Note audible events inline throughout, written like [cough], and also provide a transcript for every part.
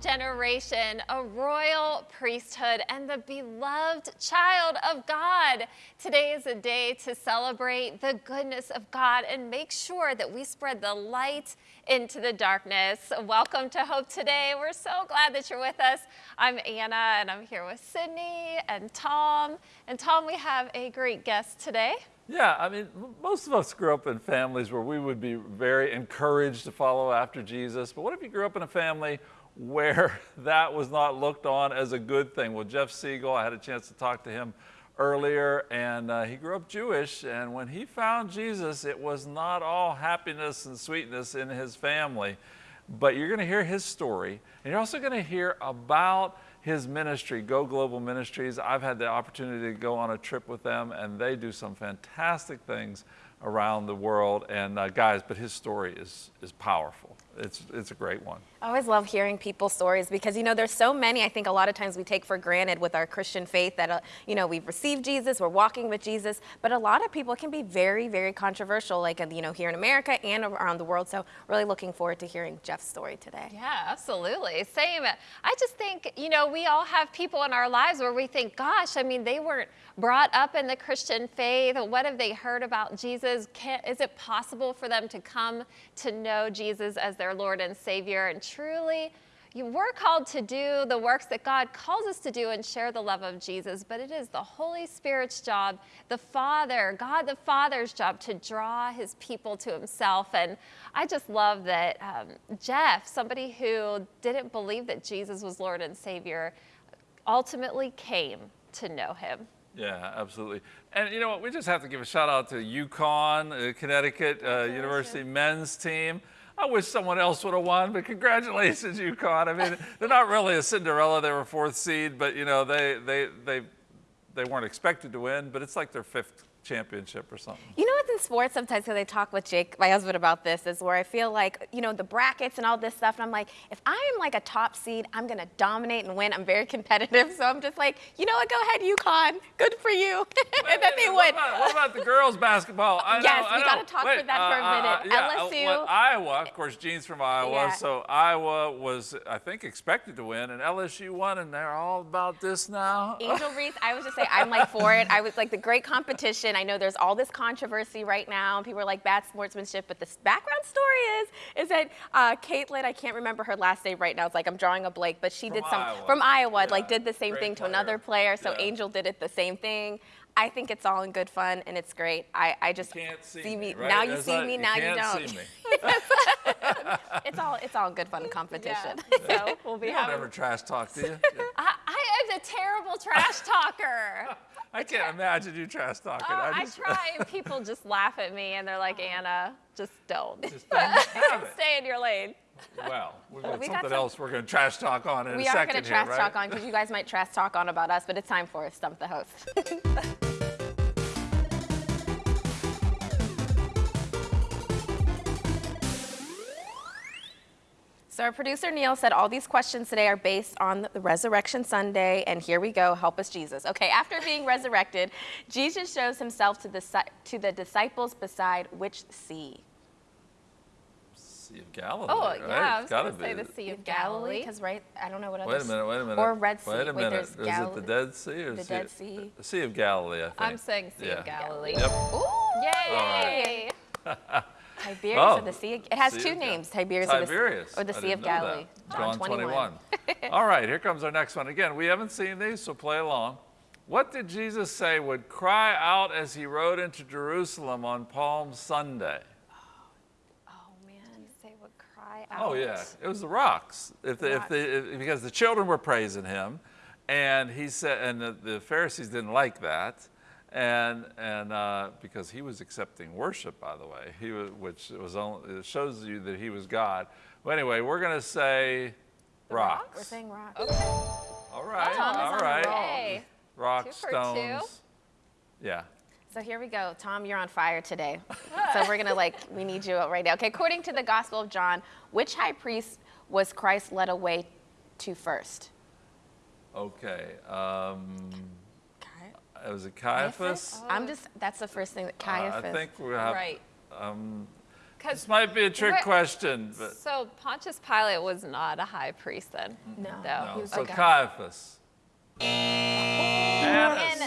generation, a royal priesthood, and the beloved child of God. Today is a day to celebrate the goodness of God and make sure that we spread the light into the darkness. Welcome to Hope Today. We're so glad that you're with us. I'm Anna, and I'm here with Sydney and Tom. And Tom, we have a great guest today. Yeah, I mean, most of us grew up in families where we would be very encouraged to follow after Jesus. But what if you grew up in a family where [laughs] that was not looked on as a good thing? Well, Jeff Siegel, I had a chance to talk to him earlier, and uh, he grew up Jewish. And when he found Jesus, it was not all happiness and sweetness in his family. But you're going to hear his story, and you're also going to hear about his ministry, Go Global Ministries. I've had the opportunity to go on a trip with them, and they do some fantastic things around the world. And uh, guys, but his story is, is powerful. It's, it's a great one. I always love hearing people's stories because, you know, there's so many I think a lot of times we take for granted with our Christian faith that, uh, you know, we've received Jesus, we're walking with Jesus, but a lot of people can be very, very controversial, like, you know, here in America and around the world. So really looking forward to hearing Jeff's story today. Yeah, absolutely. Same. I just think, you know, we all have people in our lives where we think, gosh, I mean, they weren't brought up in the Christian faith. What have they heard about Jesus? Can, is it possible for them to come to know Jesus as their Lord and Savior? And truly, we're called to do the works that God calls us to do and share the love of Jesus, but it is the Holy Spirit's job, the Father, God the Father's job to draw his people to himself. And I just love that um, Jeff, somebody who didn't believe that Jesus was Lord and Savior, ultimately came to know him. Yeah, absolutely. And you know what? We just have to give a shout out to UConn, uh, Connecticut uh, University men's team. I wish someone else would have won, but congratulations, UConn. I mean, they're not really a Cinderella. They were fourth seed, but you know, they, they, they, they weren't expected to win, but it's like their fifth championship or something. You know sports sometimes because I talk with Jake, my husband, about this is where I feel like, you know, the brackets and all this stuff, and I'm like, if I am like a top seed, I'm going to dominate and win. I'm very competitive, [laughs] so I'm just like, you know what, go ahead, UConn. Good for you. [laughs] and then they what. About, what about the girls basketball? I [laughs] yes, know, we got to talk Wait, for that uh, for a minute. Uh, uh, yeah, LSU. well, Iowa, of course, Gene's from Iowa, Yeah. so Iowa was, I think, expected to win, and LSU won, and they're all about this now. Angel Reese, I was just say I'm like for it. I was like the great competition. I know there's all this controversy right now. And people are like bad sportsmanship, but the background story is is that uh, Caitlin, I can't remember her last name right now. It's like I'm drawing a blank, but she From did some Iowa. from Iowa. Yeah, Like did the same great thing to player. another player. So Yeah. Angel did it the same thing. I think it's all in good fun and it's great. I, I just can't see, me. right? Now you That's see not- me. Now you, can't don't. See me. [laughs] It's all it's all good fun [laughs] competition. So [laughs] we'll be You don't having. ever trash talk, do you? I, I am a terrible trash [laughs] talker. I can't imagine you trash talking. Oh, I just, try, and [laughs] people just laugh at me, and they're like, oh. Anna, just don't. Just [laughs] don't. Stay in your lane. Well, we've got We got something some- else we're going to trash talk on in a second. we are going to here, trash right? talk on because you guys might trash talk on about us, but it's time for Stump the Host. So our producer Neil said all these questions today are based on the Resurrection Sunday, and here we go. Help us, Jesus. Okay, after being resurrected, [laughs] Jesus shows himself to the to the disciples beside which sea? Sea of Galilee. Oh, right? yeah, I was going to say the Sea of Galilee. Because right, I don't know what other. Wait a minute, wait a minute. Or Red Sea. Wait a minute. there's Is it the Dead Sea or The sea Dead Sea. The Sea of Galilee, I think. I'm saying Sea Yeah. of Galilee. Yep. Ooh, Yay! [laughs] Tiberias Oh, or the Sea. It has Sea two of names, Tiberias, Tiberias. or the, or the Sea of. Galilee. John 21. [laughs] All right, here comes our next one. Again, we haven't seen these, so play along. What did Jesus say would cry out as he rode into Jerusalem on Palm Sunday? Oh, oh man. Say would cry oh, out. Oh yeah, it was the rocks. If the, if the, if, because the children were praising him, and he said, and the, the Pharisees didn't like that, and and uh, because he was accepting worship, by the way, he was, which was only, it shows you that he was God. Well, anyway, we're gonna say rocks. We're saying rock. All right, Tom is all on right. roll. Rock, Two two. stones. Yeah. So here we go. Tom, you're on fire today. [laughs] so we're gonna like, we need you right now. Okay, according to the Gospel of John, which high priest was Christ led away to first? Okay. Um, it was it Caiaphas? I'm just, that's the first thing that Uh, Caiaphas. I think we have. Right. Um, This might be a trick Wait. question, but So Pontius Pilate was not a high priest then? No. No. no. So Okay. Caiaphas. Annas.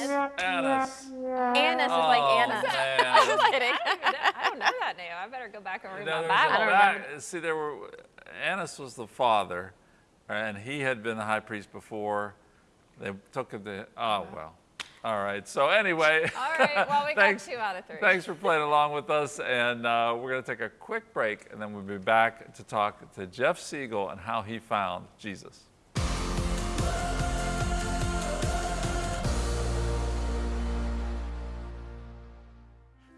Annas. Annas is like Oh, Anna. man. [laughs] Just kidding. I don't know that name. I better go back and read No, my there's Bible. a back- See, there were Annas was the father, and he had been the high priest before. They took him to. Oh well. All right. So anyway. [laughs] All right. Well, we got [laughs] thanks, two out of three. Thanks for playing along with us, and uh, we're going to take a quick break, and then we'll be back to talk to Jeff Siegel and how he found Jesus.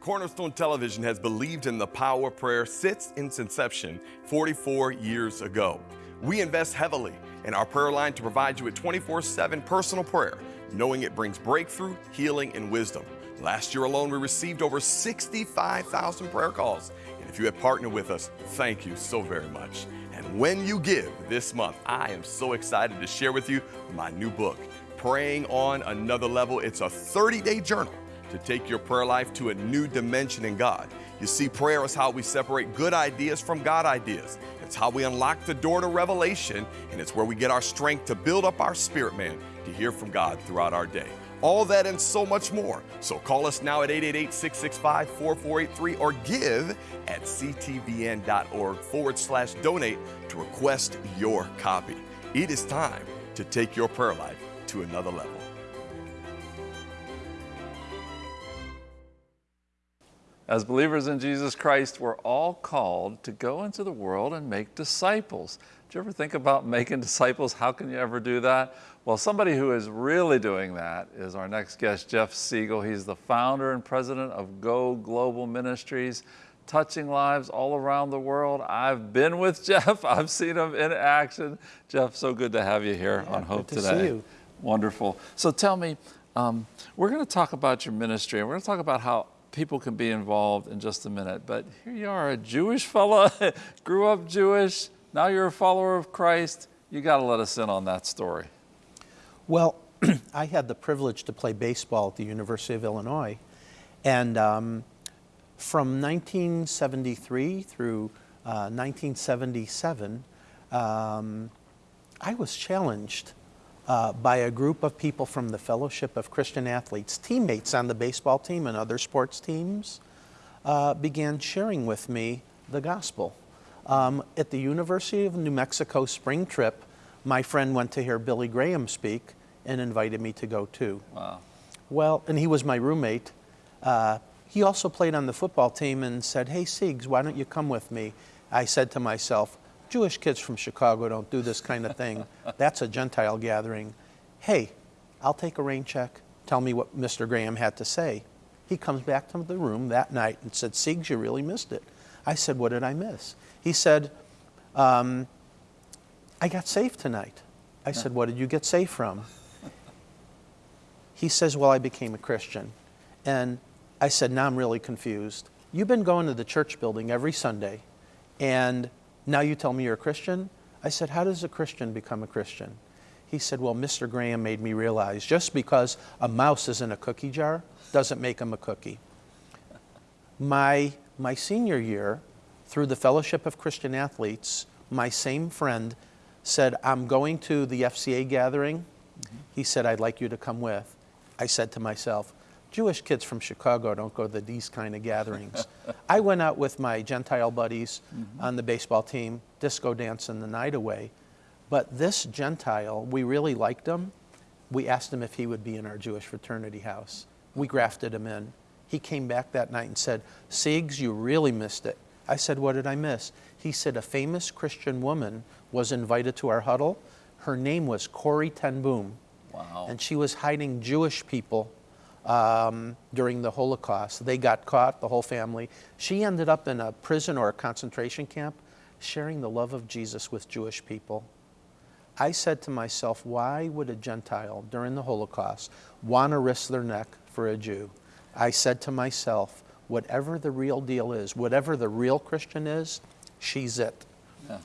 Cornerstone Television has believed in the power of prayer since its inception 44 years ago. We invest heavily in our prayer line to provide you with 24 7 personal prayer, knowing it brings breakthrough, healing, and wisdom. Last year alone, we received over 65,000 prayer calls. And if you have partnered with us, thank you so very much. And when you give this month, I am so excited to share with you my new book, Praying on Another Level. It's a 30 day journal to take your prayer life to a new dimension in God. You see, prayer is how we separate good ideas from God ideas. It's how we unlock the door to revelation, and it's where we get our strength to build up our spirit man to hear from God throughout our day. All that and so much more. So call us now at 888 665 4483 or give at ctvn.org forward slash donate to request your copy. It is time to take your prayer life to another level. As believers in Jesus Christ, we're all called to go into the world and make disciples. Do you ever think about making disciples? How can you ever do that? Well, somebody who is really doing that is our next guest, Jeff Siegel. He's the founder and president of Go Global Ministries, touching lives all around the world. I've been with [laughs] Jeff, I've seen him in action. Jeff, so good to have you here on Hope good to today. see you. Wonderful. So tell me, um, we're going to talk about your ministry and we're going to talk about how people can be involved in just a minute. But here you are, a Jewish fella, [laughs] grew up Jewish, now you're a follower of Christ. You got to let us in on that story. Well, [clears throat] I had the privilege to play baseball at the University of Illinois. And um, from 1973 through uh, 1977, um, I was challenged uh, by a group of people from the Fellowship of Christian Athletes, teammates on the baseball team and other sports teams, uh, began sharing with me the gospel. Um, at the University of New Mexico spring trip, my friend went to hear Billy Graham speak and invited me to go too. Wow. Well, and he was my roommate. Uh, he also played on the football team and said, Hey, Siegs, why don't you come with me? I said to myself, Jewish kids from Chicago don't do this kind of thing. [laughs] That's a Gentile gathering. Hey, I'll take a rain check. Tell me what Mr. Graham had to say. He comes back to the room that night and said, Siegs, you really missed it. I said, What did I miss? He said, um, I got saved tonight. I said, What did you get saved from? He says, Well, I became a Christian. And I said, Now I'm really confused. You've been going to the church building every Sunday, and now you tell me you're a Christian? I said, How does a Christian become a Christian? He said, Well, Mr. Graham made me realize just because a mouse is in a cookie jar doesn't make him a cookie. My, my senior year, through the Fellowship of Christian Athletes, my same friend said, I'm going to the FCA gathering. Mm-hmm. He said, I'd like you to come with. I said to myself, Jewish kids from Chicago don't go to these kind of gatherings. [laughs] I went out with my Gentile buddies mm-hmm. on the baseball team, disco dancing the night away. But this Gentile, we really liked him. We asked him if he would be in our Jewish fraternity house. We grafted him in. He came back that night and said, Siegs, you really missed it. I said, What did I miss? He said, A famous Christian woman was invited to our huddle. Her name was Corrie ten Boom. Wow. And she was hiding Jewish people um, during the Holocaust. They got caught, the whole family. She ended up in a prison or a concentration camp sharing the love of Jesus with Jewish people. I said to myself, why would a Gentile during the Holocaust want to risk their neck for a Jew? I said to myself, whatever the real deal is, whatever the real Christian is, she's it. Yeah.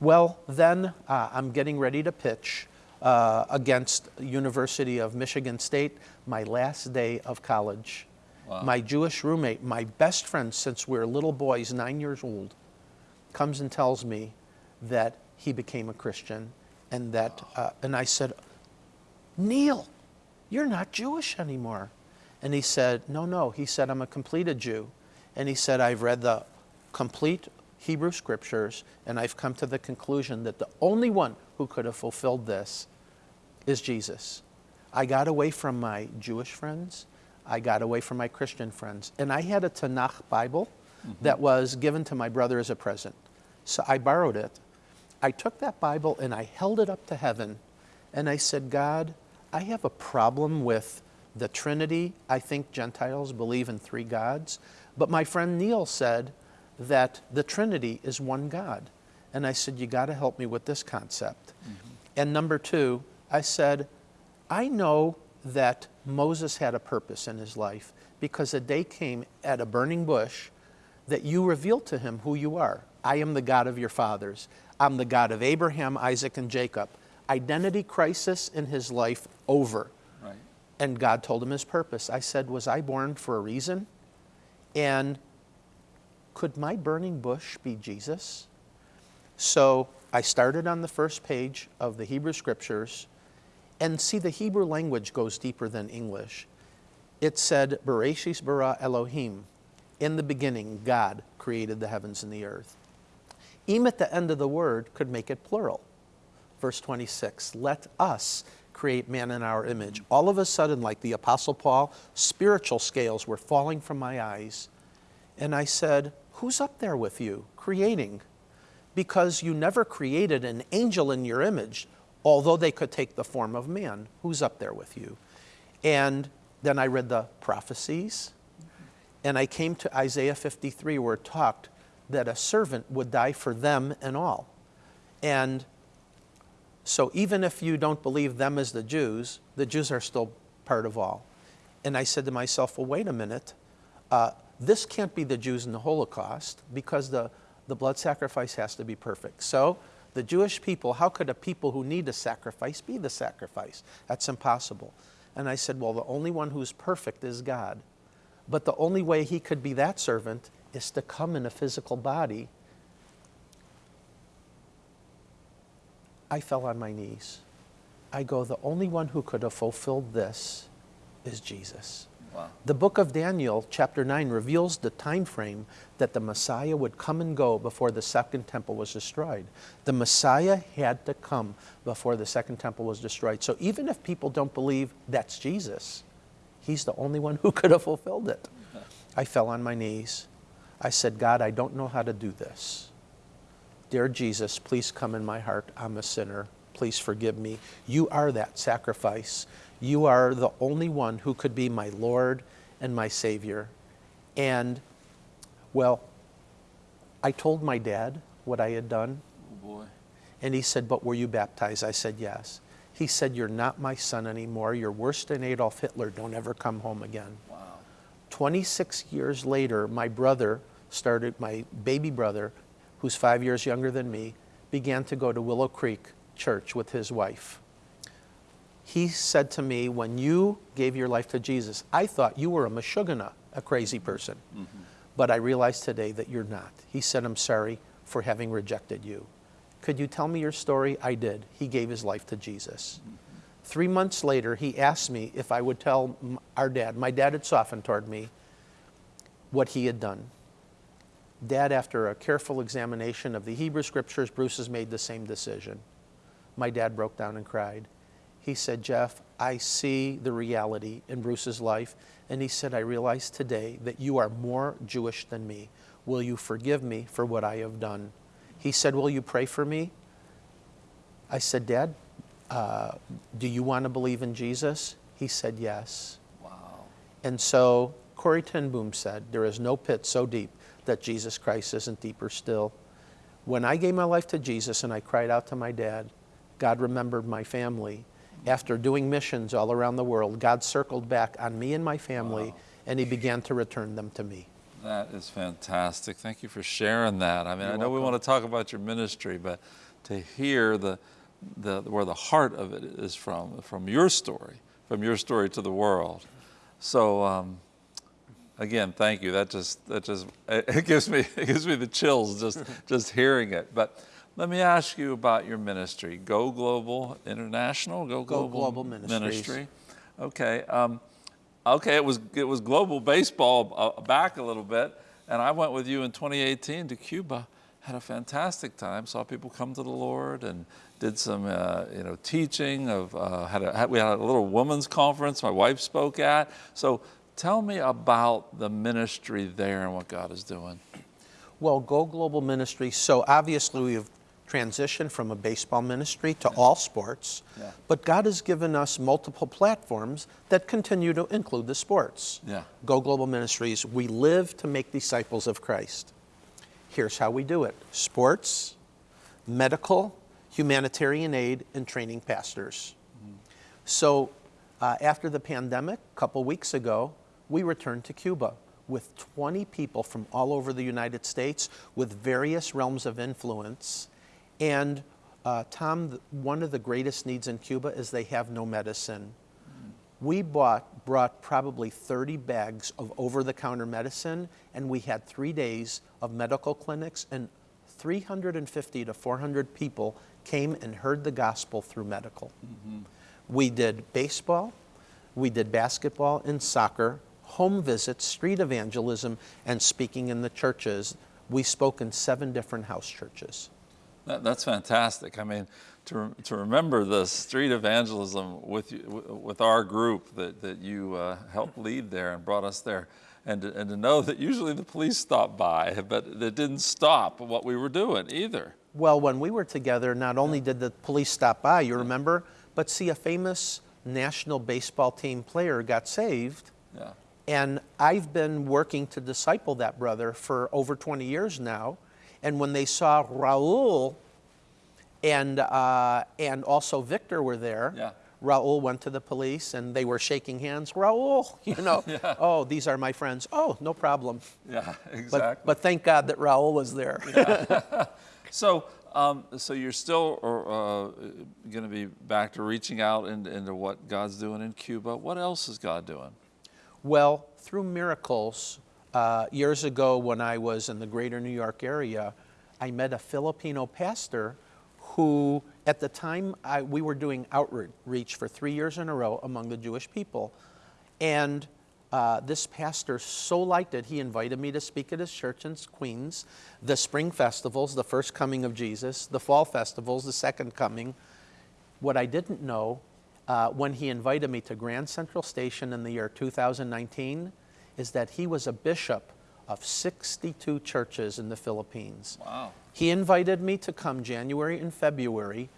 Well, then uh, I'm getting ready to pitch uh, against University of Michigan State, my last day of college. My Jewish roommate, my best friend since we were little boys, nine years old, comes and tells me that he became a Christian, and that, uh, and I said, Neil, you're not Jewish anymore. And he said, No, no. He said, I'm a completed Jew. And he said, I've read the complete Hebrew scriptures, and I've come to the conclusion that the only one who could have fulfilled this is Jesus. I got away from my Jewish friends, I got away from my Christian friends, and I had a Tanakh Bible mm-hmm. that was given to my brother as a present. So I borrowed it. I took that Bible and I held it up to heaven, and I said, God, I have a problem with the Trinity. I think Gentiles believe in three gods. But my friend Neil said that the Trinity is one God. And I said, You got to help me with this concept. Mm-hmm. And number two, I said, I know that Moses had a purpose in his life because a day came at a burning bush that you revealed to him who you are. I am the God of your fathers. I'm the God of Abraham, Isaac, and Jacob. Identity crisis in his life over. Right. And God told him his purpose. I said, Was I born for a reason? And could my burning bush be Jesus? So I started on the first page of the Hebrew Scriptures. And see, the Hebrew language goes deeper than English. It said, Bereshis bara Elohim. In the beginning, God created the heavens and the earth. Em at the end of the word could make it plural. Verse 26, let us create man in our image. All of a sudden, like the Apostle Paul, spiritual scales were falling from my eyes. And I said, Who's up there with you creating? Because you never created an angel in your image, although they could take the form of man. Who's up there with you? And then I read the prophecies, and I came to Isaiah 53, where it talked that a servant would die for them and all. And so even if you don't believe them as the Jews, the Jews are still part of all. And I said to myself, well, wait a minute. Uh, this can't be the Jews in the Holocaust because the, the blood sacrifice has to be perfect. So the Jewish people, how could a people who need a sacrifice be the sacrifice? That's impossible. And I said, well, the only one who's perfect is God. But the only way he could be that servant is to come in a physical body. I fell on my knees. I go, the only one who could have fulfilled this is Jesus. Wow. The book of Daniel, chapter 9, reveals the time frame that the Messiah would come and go before the second temple was destroyed. The Messiah had to come before the second temple was destroyed. So even if people don't believe that's Jesus, he's the only one who [laughs] could have fulfilled it. [laughs] I fell on my knees. I said, God, I don't know how to do this. Dear Jesus, please come in my heart. I'm a sinner. Please forgive me. You are that sacrifice. You are the only one who could be my Lord and my Savior. And, well, I told my dad what I had done, Oh boy. and he said, But were you baptized? I said, Yes. He said, You're not my son anymore. You're worse than Adolf Hitler. Don't ever come home again. Wow. 26 years later, my brother started, my baby brother, who's five years younger than me, began to go to Willow Creek Church with his wife. He said to me, When you gave your life to Jesus, I thought you were a Meshuggah, a crazy person. Mm-hmm. But I realized today that you're not. He said, I'm sorry for having rejected you. Could you tell me your story? I did. He gave his life to Jesus. Mm-hmm. Three months later, he asked me if I would tell our dad. My dad had softened toward me what he had done. Dad, after a careful examination of the Hebrew scriptures, Bruce has made the same decision. My dad broke down and cried. He said, Jeff, I see the reality in Bruce's life. And he said, I realize today that you are more Jewish than me. Will you forgive me for what I have done? He said, Will you pray for me? I said, Dad, uh, do you want to believe in Jesus? He said, Yes. Wow. And so Corrie ten Boom said, There is no pit so deep that Jesus Christ isn't deeper still. When I gave my life to Jesus and I cried out to my dad, God remembered my family. After doing missions all around the world, God circled back on me and my family Wow. and He began to return them to me. That is fantastic. Thank you for sharing that. I mean, I know we want to talk about your ministry, but to hear the, the where the heart of it is from, from your story, from your story to the world. So, um, again, thank you. That just that just [laughs] it gives me it gives me the chills just just hearing it. But let me ask you about your ministry, Go Global International, Go Global, Global Ministries. Ministry. Okay, um, okay. It was it was global baseball uh, back a little bit, and I went with you in 2018 to Cuba. Had a fantastic time. Saw people come to the Lord and did some uh, you know teaching of uh, had, a, had we had a little women's conference my wife spoke at. So tell me about the ministry there and what God is doing. Well, Go Global Ministry, so obviously we've transitioned from a baseball ministry to all sports, Yeah. but God has given us multiple platforms that continue to include the sports. Yeah. Go Global Ministries, we live to make disciples of Christ. Here's how we do it sports, medical, humanitarian aid, and training pastors. So, uh, after the pandemic, a couple weeks ago, we returned to Cuba with 20 people from all over the United States with various realms of influence. And uh, Tom, one of the greatest needs in Cuba is they have no medicine. We bought, brought probably 30 bags of over the counter medicine, and we had three days of medical clinics, and 350 to 400 people came and heard the gospel through medical. We did baseball, we did basketball and soccer, home visits, street evangelism, and speaking in the churches. We spoke in seven different house churches. That, that's fantastic. I mean, to, to remember the street evangelism with, with our group that, that you uh, helped lead there and brought us there, and to, and to know that usually the police stopped by, but it didn't stop what we were doing either. Well, when we were together, not only did the police stop by, you remember, but see, a famous national baseball team player got saved. Yeah. And I've been working to disciple that brother for over 20 years now. And when they saw Raul and, uh, and also Victor were there, Yeah. Raul went to the police and they were shaking hands. Raul, [laughs] you know, oh, these are my friends. Oh, no problem. Yeah, But, exactly. but thank God that Raul was there. [laughs] So, um, so you're still uh, going to be back to reaching out into, into what God's doing in Cuba. What else is God doing? Well, through miracles, uh, years ago when I was in the greater New York area, I met a Filipino pastor who, at the time, I, we were doing outreach for three years in a row among the Jewish people. And uh, this pastor so liked it, he invited me to speak at his church in Queens, the spring festivals, the first coming of Jesus, the fall festivals, the second coming. What I didn't know uh, when he invited me to Grand Central Station in the year 2019 is that he was a bishop of 62 churches in the Philippines. Wow. He invited me to come January and February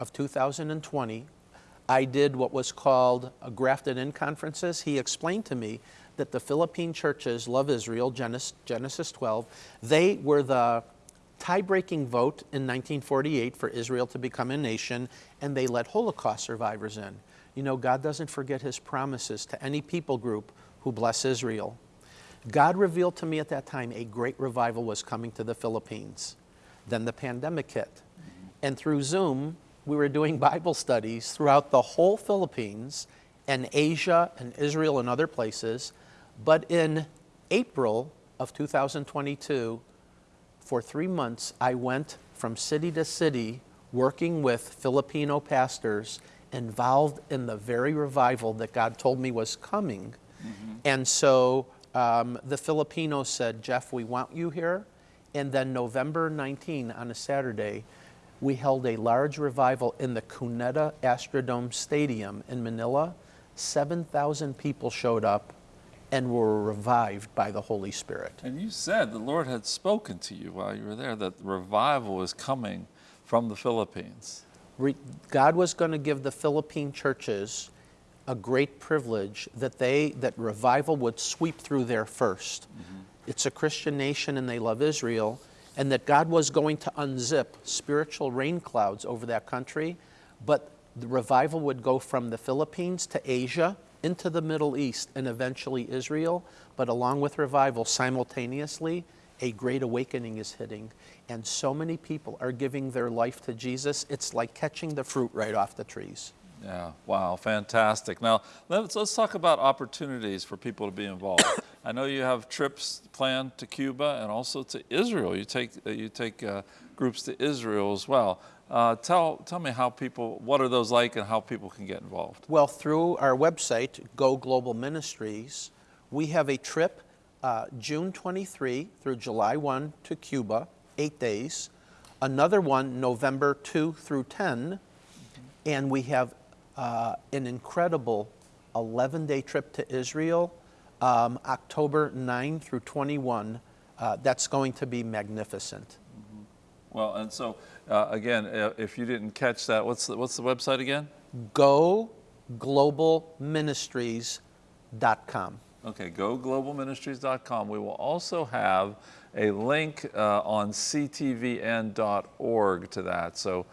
of 2020. I did what was called a grafted in conferences. He explained to me that the Philippine churches love Israel, Genesis, Genesis 12. They were the tie breaking vote in 1948 for Israel to become a nation, and they let Holocaust survivors in. You know, God doesn't forget his promises to any people group who bless Israel. God revealed to me at that time a great revival was coming to the Philippines. Then the pandemic hit. And through Zoom, we were doing [laughs] Bible studies throughout the whole Philippines and Asia and Israel and other places. But in April of 2022, for three months, I went from city to city working with Filipino pastors involved in the very revival that God told me was coming. And so um, the Filipinos said, Jeff, we want you here. And then November 19, on a Saturday, we held a large revival in the Cuneta Astrodome Stadium in Manila. 7,000 people showed up and were revived by the Holy Spirit. And you said the Lord had spoken to you while you were there that revival was coming from the Philippines. Re- God was going to give the Philippine churches a great privilege that they that revival would sweep through there 1st mm-hmm. It's a Christian nation and they love Israel, and that God was going to unzip spiritual rain clouds over that country, but the revival would go from the Philippines to Asia into the Middle East and eventually Israel, but along with revival simultaneously a great awakening is hitting, and so many people are giving their life to Jesus. It's like catching the fruit right off the trees. Yeah, wow, fantastic. Now, let's, let's talk about opportunities for people to be involved. [coughs] I know you have trips planned to Cuba and also to Israel. You take, uh, you take uh, groups to Israel as well. Uh, tell, tell me how people, what are those like and how people can get involved? Well, through our website, Go Global Ministries, we have a trip uh, June 23 through July 1 to Cuba, eight days. Another one November 2 through 10. And we have uh, an incredible 11 day trip to Israel, um, October 9 through 21. Uh, that's going to be magnificent. Well, and so uh, again, if you didn't catch that, what's the, what's the website again? GoGlobalMinistries.com. Okay, goglobalministries.com. We will also have a link uh, on ctvn.org to that, so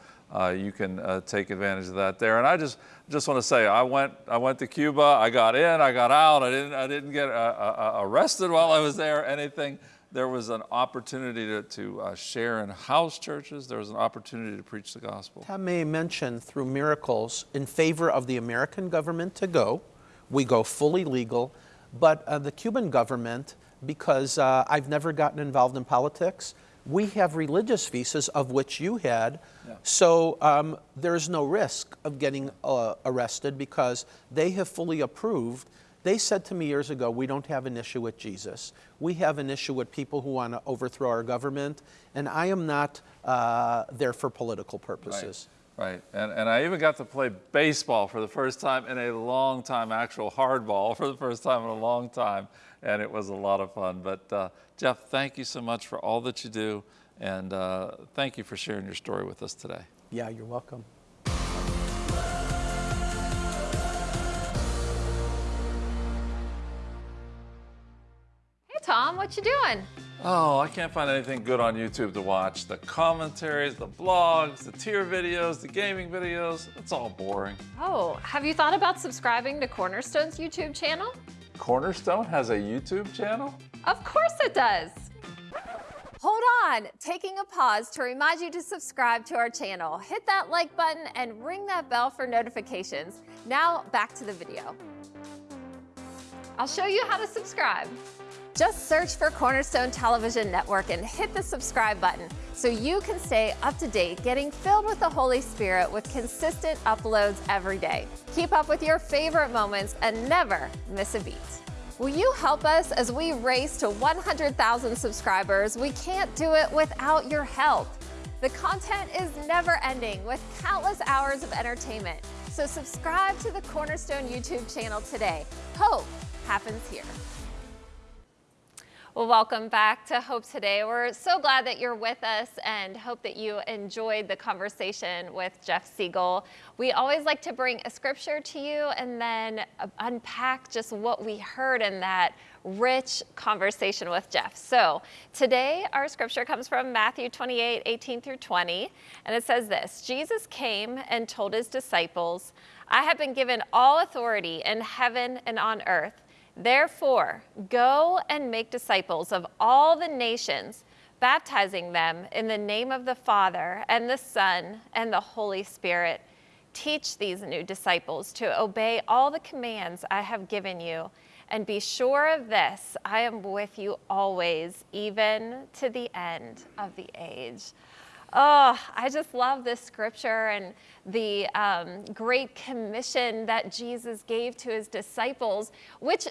you can uh, take advantage of that there. And I just just want to say, I went I went to Cuba. I got in, I got out. I didn't I didn't get uh, uh, arrested while I was there anything. There was an opportunity to, to uh, share in house churches. There was an opportunity to preach the gospel. Tom may mention through miracles in favor of the American government to go. We go fully legal but uh, the Cuban government, because uh, I've never gotten involved in politics, we have religious visas, of which you had. Yeah. So um, there's no risk of getting uh, arrested because they have fully approved. They said to me years ago, we don't have an issue with Jesus. We have an issue with people who want to overthrow our government, and I am not uh, there for political purposes. Right. Right, and, and I even got to play baseball for the first time in a long time, actual hardball [laughs] for the first time in a long time, and it was a lot of fun. But uh, Jeff, thank you so much for all that you do, and uh, thank you for sharing your story with us today. Yeah, you're welcome. Hey Tom, what you doing? Oh, I can't find anything good on YouTube to watch. The commentaries, the blogs, the tier videos, the gaming videos, it's all boring. Oh, have you thought about subscribing to Cornerstone's YouTube channel? Cornerstone has a YouTube channel? Of course it does. Hold on, taking a pause to remind you to subscribe to our channel. Hit that like button and ring that bell for notifications. Now back to the video. I'll show you how to subscribe. Just search for Cornerstone Television Network and hit the subscribe button so you can stay up to date, getting filled with the Holy Spirit with consistent uploads every day. Keep up with your favorite moments and never miss a beat. Will you help us as we race to 100,000 subscribers? We can't do it without your help. The content is never ending with countless hours of entertainment. So subscribe to the Cornerstone YouTube channel today. Hope happens here. Well, welcome back to Hope Today. We're so glad that you're with us and hope that you enjoyed the conversation with Jeff Siegel. We always like to bring a scripture to you and then unpack just what we heard in that rich conversation with Jeff. So today our scripture comes from Matthew 28, 18 through 20, and it says this, Jesus came and told his disciples, I have been given all authority in heaven and on earth. Therefore, go and make disciples of all the nations, baptizing them in the name of the Father and the Son and the Holy Spirit. Teach these new disciples to obey all the commands I have given you. And be sure of this I am with you always, even to the end of the age. Oh, I just love this scripture and the um, great commission that Jesus gave to his disciples, which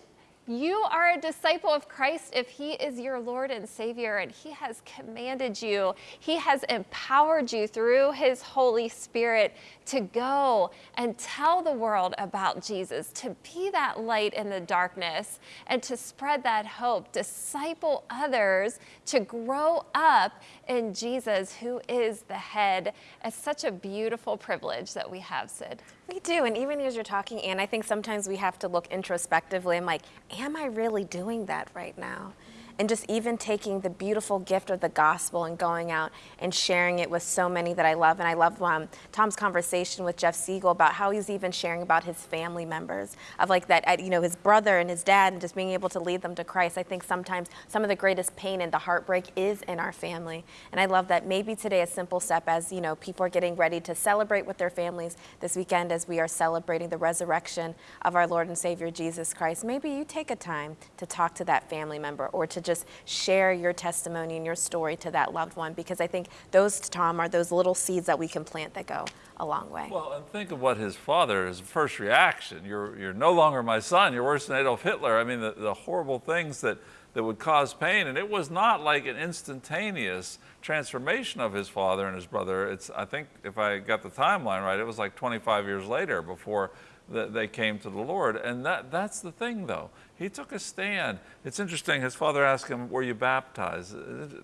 you are a disciple of Christ if He is your Lord and Savior, and He has commanded you, He has empowered you through His Holy Spirit to go and tell the world about Jesus, to be that light in the darkness, and to spread that hope, disciple others to grow up in Jesus, who is the head. It's such a beautiful privilege that we have, Sid. We do, and even as you're talking, Anne, I think sometimes we have to look introspectively. I'm like, am I really doing that right now? And just even taking the beautiful gift of the gospel and going out and sharing it with so many that I love. And I love um, Tom's conversation with Jeff Siegel about how he's even sharing about his family members of like that, you know, his brother and his dad and just being able to lead them to Christ. I think sometimes some of the greatest pain and the heartbreak is in our family. And I love that maybe today a simple step as, you know, people are getting ready to celebrate with their families this weekend as we are celebrating the resurrection of our Lord and Savior Jesus Christ. Maybe you take a time to talk to that family member or to just share your testimony and your story to that loved one because I think those, Tom, are those little seeds that we can plant that go a long way. Well, and think of what his father, his first reaction. You're, you're no longer my son. You're worse than Adolf Hitler. I mean, the, the horrible things that, that would cause pain. And it was not like an instantaneous transformation of his father and his brother. It's, I think, if I got the timeline right, it was like 25 years later before that they came to the Lord. And that, that's the thing, though. He took a stand. It's interesting, his father asked him, Were you baptized?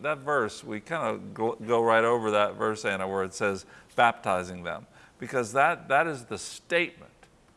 That verse, we kind of go, go, right over that verse, Anna, where it says, baptizing them, because that, that is the statement,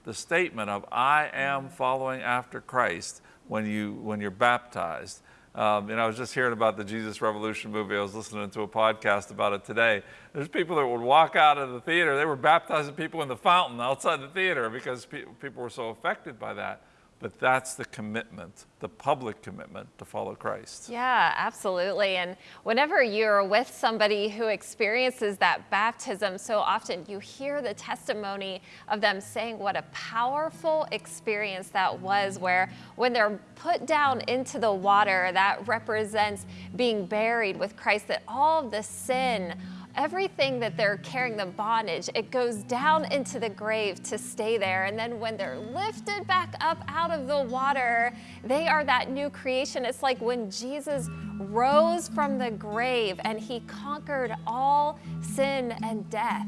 the statement of, I am following after Christ when, you, when you're baptized. Um, and I was just hearing about the Jesus Revolution movie. I was listening to a podcast about it today. There's people that would walk out of the theater. They were baptizing people in the fountain outside the theater because pe people were so affected by that. But that's the commitment, the public commitment to follow Christ. Yeah, absolutely. And whenever you're with somebody who experiences that baptism, so often you hear the testimony of them saying what a powerful experience that was, where when they're put down into the water, that represents being buried with Christ, that all of the sin, everything that they're carrying the bondage, it goes down into the grave to stay there. And then when they're lifted back up out of the water, they are that new creation. It's like when Jesus rose from the grave and he conquered all sin and death.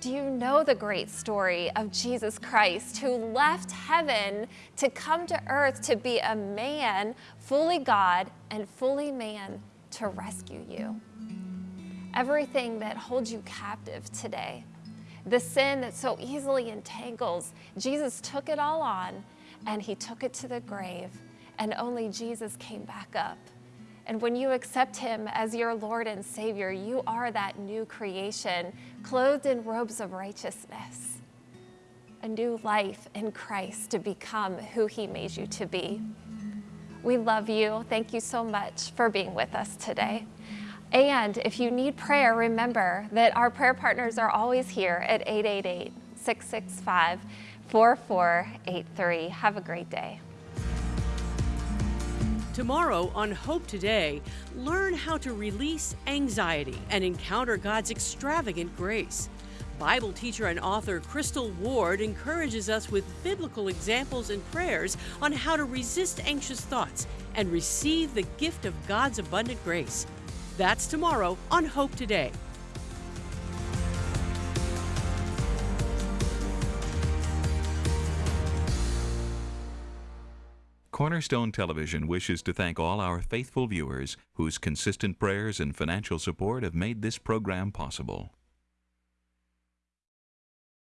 Do you know the great story of Jesus Christ who left heaven to come to earth to be a man, fully God and fully man, to rescue you? Everything that holds you captive today, the sin that so easily entangles. Jesus took it all on and he took it to the grave, and only Jesus came back up. And when you accept him as your Lord and Savior, you are that new creation, clothed in robes of righteousness, a new life in Christ to become who he made you to be. We love you. Thank you so much for being with us today. And if you need prayer, remember that our prayer partners are always here at 888 665 4483. Have a great day. Tomorrow on Hope Today, learn how to release anxiety and encounter God's extravagant grace. Bible teacher and author Crystal Ward encourages us with biblical examples and prayers on how to resist anxious thoughts and receive the gift of God's abundant grace. That's tomorrow on Hope Today. Cornerstone Television wishes to thank all our faithful viewers whose consistent prayers and financial support have made this program possible.